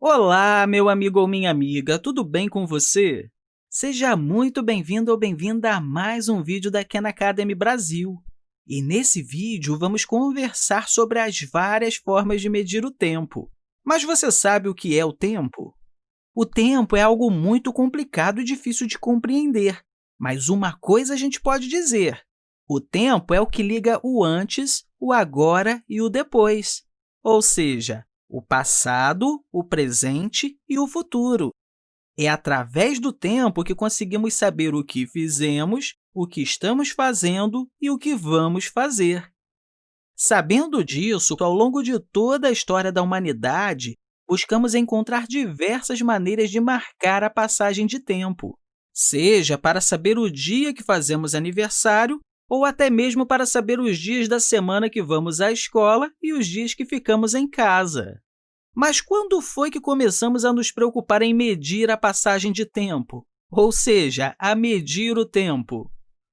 Olá, meu amigo ou minha amiga, tudo bem com você? Seja muito bem-vindo ou bem-vinda a mais um vídeo da Khan Academy Brasil. E nesse vídeo, vamos conversar sobre as várias formas de medir o tempo. Mas você sabe o que é o tempo? O tempo é algo muito complicado e difícil de compreender, mas uma coisa a gente pode dizer. O tempo é o que liga o antes, o agora e o depois, ou seja, o passado, o presente e o futuro. É através do tempo que conseguimos saber o que fizemos, o que estamos fazendo e o que vamos fazer. Sabendo disso, ao longo de toda a história da humanidade, buscamos encontrar diversas maneiras de marcar a passagem de tempo, seja para saber o dia que fazemos aniversário ou até mesmo para saber os dias da semana que vamos à escola e os dias que ficamos em casa. Mas quando foi que começamos a nos preocupar em medir a passagem de tempo? Ou seja, a medir o tempo?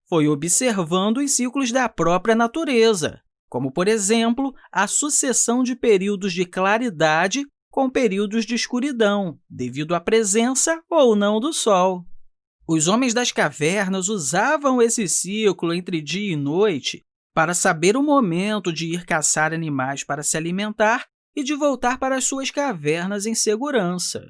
Foi observando os ciclos da própria natureza, como, por exemplo, a sucessão de períodos de claridade com períodos de escuridão, devido à presença ou não do Sol. Os homens das cavernas usavam esse ciclo entre dia e noite para saber o momento de ir caçar animais para se alimentar e de voltar para as suas cavernas em segurança.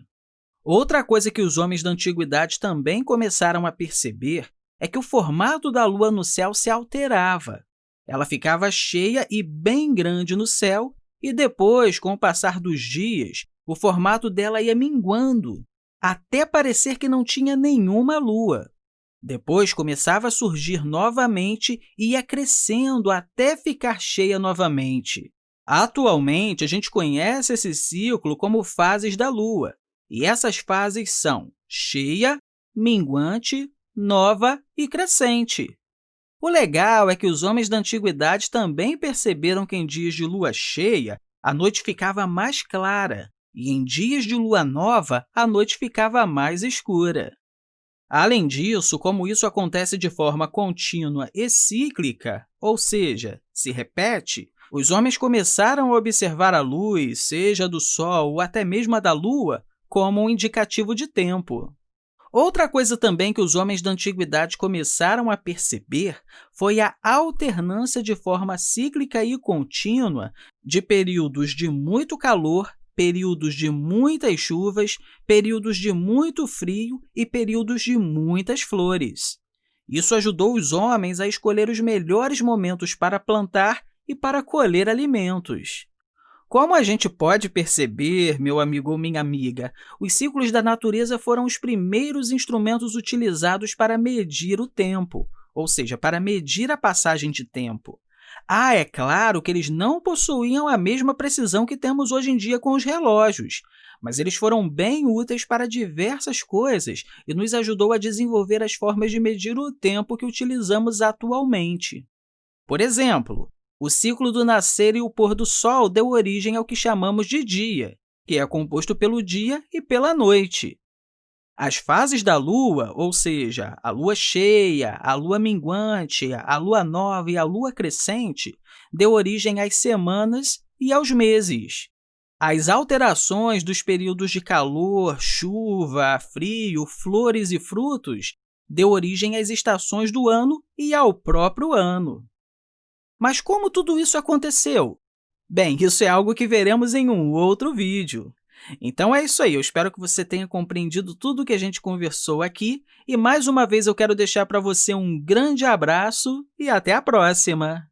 Outra coisa que os homens da antiguidade também começaram a perceber é que o formato da Lua no céu se alterava. Ela ficava cheia e bem grande no céu, e depois, com o passar dos dias, o formato dela ia minguando, até parecer que não tinha nenhuma lua. Depois começava a surgir novamente e ia crescendo até ficar cheia novamente. Atualmente, a gente conhece esse ciclo como fases da Lua, e essas fases são cheia, minguante, nova e crescente. O legal é que os homens da antiguidade também perceberam que em dias de lua cheia, a noite ficava mais clara, e em dias de lua nova, a noite ficava mais escura. Além disso, como isso acontece de forma contínua e cíclica, ou seja, se repete, os homens começaram a observar a luz, seja do Sol ou até mesmo a da Lua, como um indicativo de tempo. Outra coisa também que os homens da antiguidade começaram a perceber foi a alternância de forma cíclica e contínua de períodos de muito calor períodos de muitas chuvas, períodos de muito frio e períodos de muitas flores. Isso ajudou os homens a escolher os melhores momentos para plantar e para colher alimentos. Como a gente pode perceber, meu amigo ou minha amiga, os ciclos da natureza foram os primeiros instrumentos utilizados para medir o tempo, ou seja, para medir a passagem de tempo. Ah, é claro que eles não possuíam a mesma precisão que temos hoje em dia com os relógios, mas eles foram bem úteis para diversas coisas e nos ajudou a desenvolver as formas de medir o tempo que utilizamos atualmente. Por exemplo, o ciclo do nascer e o pôr do sol deu origem ao que chamamos de dia, que é composto pelo dia e pela noite. As fases da Lua, ou seja, a Lua cheia, a Lua minguante, a Lua nova e a Lua crescente, deu origem às semanas e aos meses. As alterações dos períodos de calor, chuva, frio, flores e frutos deu origem às estações do ano e ao próprio ano. Mas como tudo isso aconteceu? Bem, isso é algo que veremos em um outro vídeo. Então é isso aí, eu espero que você tenha compreendido tudo o que a gente conversou aqui e, mais uma vez, eu quero deixar para você um grande abraço e até a próxima!